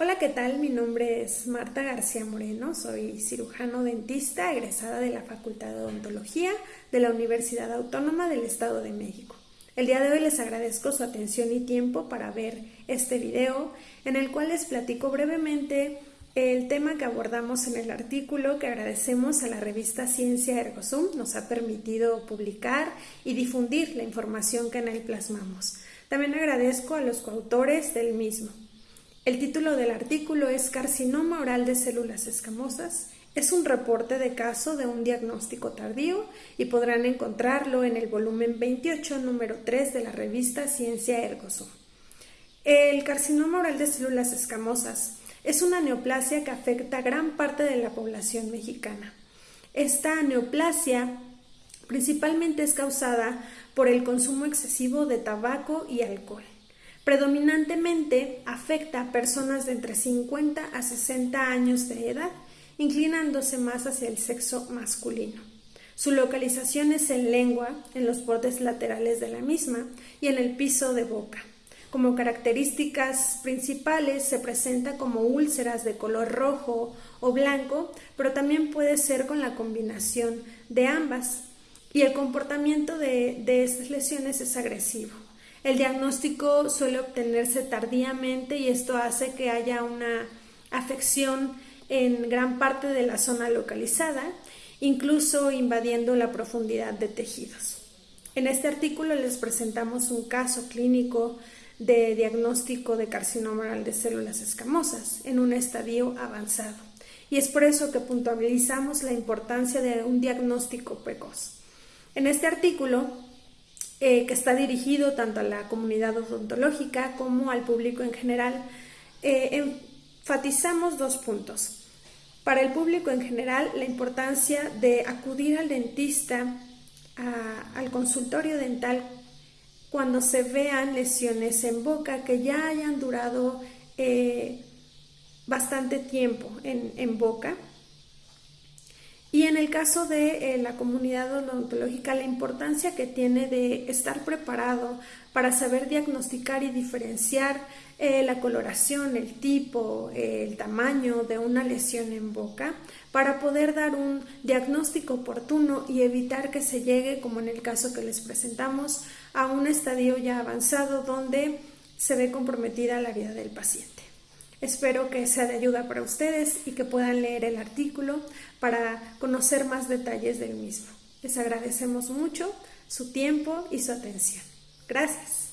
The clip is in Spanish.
Hola, ¿qué tal? Mi nombre es Marta García Moreno, soy cirujano dentista egresada de la Facultad de Odontología de la Universidad Autónoma del Estado de México. El día de hoy les agradezco su atención y tiempo para ver este video en el cual les platico brevemente el tema que abordamos en el artículo que agradecemos a la revista Ciencia Ergosum nos ha permitido publicar y difundir la información que en él plasmamos. También agradezco a los coautores del mismo. El título del artículo es Carcinoma oral de células escamosas. Es un reporte de caso de un diagnóstico tardío y podrán encontrarlo en el volumen 28, número 3 de la revista Ciencia Ergoso. El carcinoma oral de células escamosas es una neoplasia que afecta a gran parte de la población mexicana. Esta neoplasia principalmente es causada por el consumo excesivo de tabaco y alcohol. Predominantemente afecta a personas de entre 50 a 60 años de edad, inclinándose más hacia el sexo masculino. Su localización es en lengua, en los bordes laterales de la misma y en el piso de boca. Como características principales se presenta como úlceras de color rojo o blanco, pero también puede ser con la combinación de ambas. Y el comportamiento de, de estas lesiones es agresivo. El diagnóstico suele obtenerse tardíamente y esto hace que haya una afección en gran parte de la zona localizada, incluso invadiendo la profundidad de tejidos. En este artículo les presentamos un caso clínico de diagnóstico de carcinoma de células escamosas en un estadio avanzado. Y es por eso que puntualizamos la importancia de un diagnóstico precoz. En este artículo eh, que está dirigido tanto a la comunidad odontológica como al público en general. Eh, enfatizamos dos puntos. Para el público en general, la importancia de acudir al dentista, al consultorio dental, cuando se vean lesiones en boca que ya hayan durado eh, bastante tiempo en boca y en el caso de eh, la comunidad odontológica, la importancia que tiene de estar preparado para saber diagnosticar y diferenciar eh, la coloración, el tipo, el tamaño de una lesión en boca, para poder dar un diagnóstico oportuno y evitar que se llegue, como en el caso que les presentamos, a un estadio ya avanzado donde se ve comprometida la vida del paciente. Espero que sea de ayuda para ustedes y que puedan leer el artículo para conocer más detalles del mismo. Les agradecemos mucho su tiempo y su atención. Gracias.